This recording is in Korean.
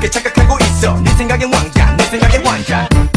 그렇게 착각하고 있어. 네 생각엔 왕자 내 생각엔 왕자.